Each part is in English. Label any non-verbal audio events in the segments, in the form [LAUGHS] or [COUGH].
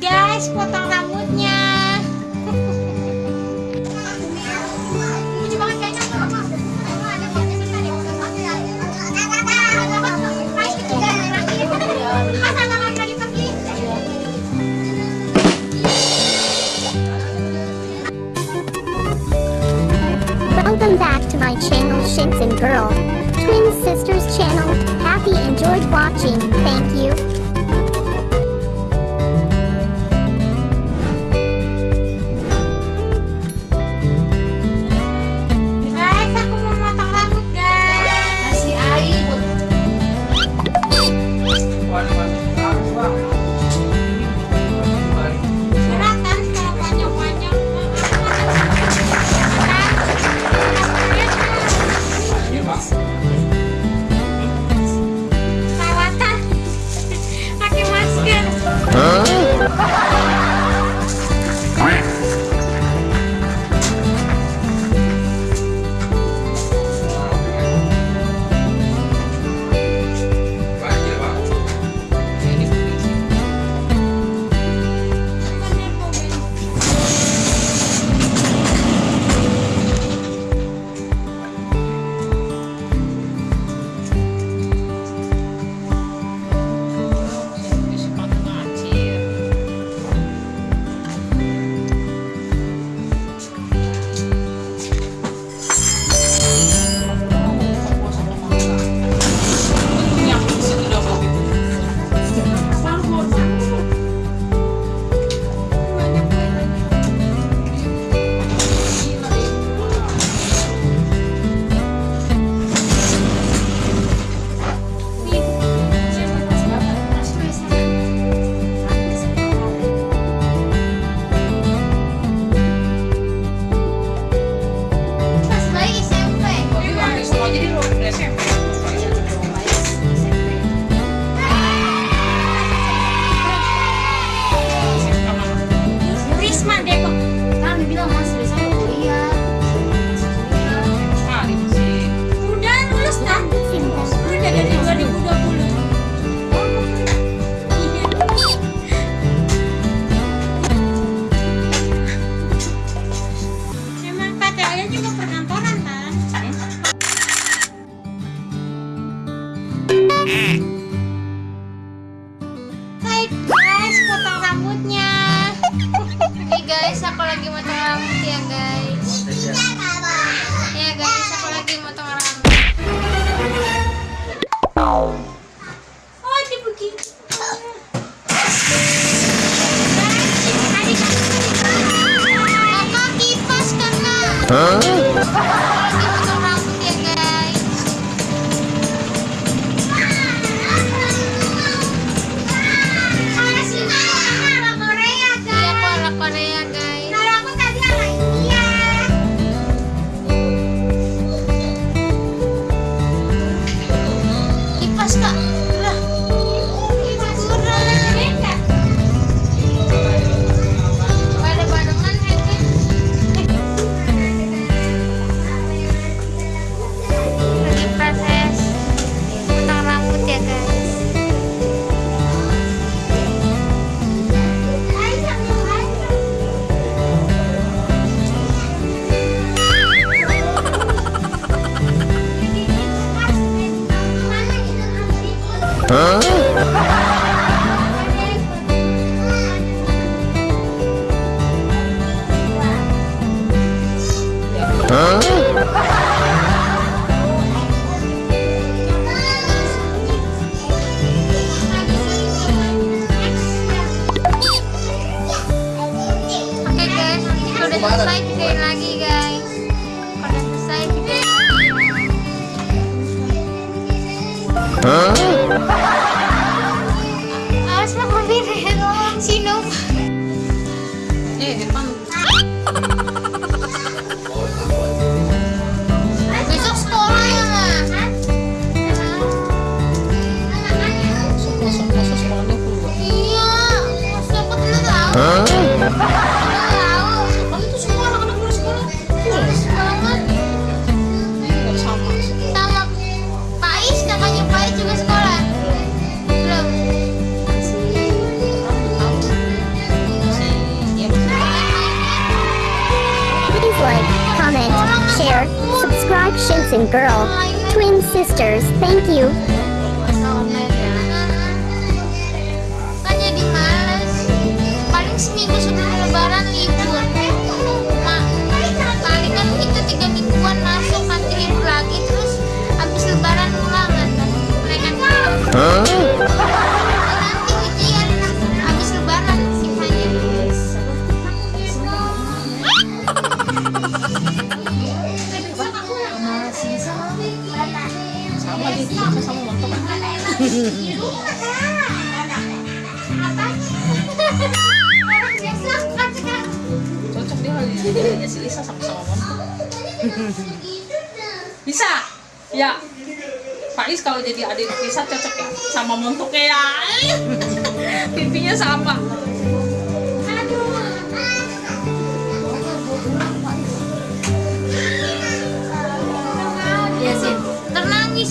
guys potong rambutnya Welcome back to my channel Shinsen Girl, twin sisters channel, happy enjoyed watching. 嗯。like, comment, share, subscribe Shinsen Girl. Twin sisters, thank you. sini gue sudah ya Pak Is kalau jadi adik Tisa cocok ya sama montoknya ya [LAUGHS] pipinya sama ya sih ternangis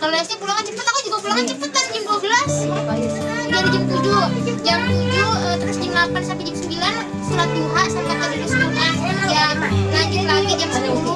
kalau SD pulangnya cepet aku juga pulangnya cepet cepetan jam 12 dari jam 7 jam 7 eh, terus jam 8 sampai jam 9 surat duha sampai ke Quran ya lanjut lagi jam 10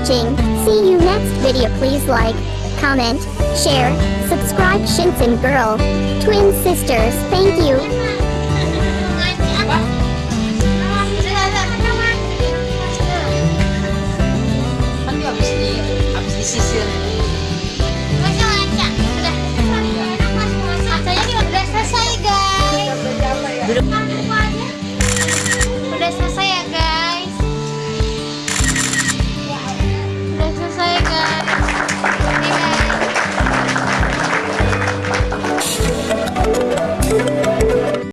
watching. See you next video. Please like, comment, share, subscribe Shinsen Girl. Twin sisters, thank you.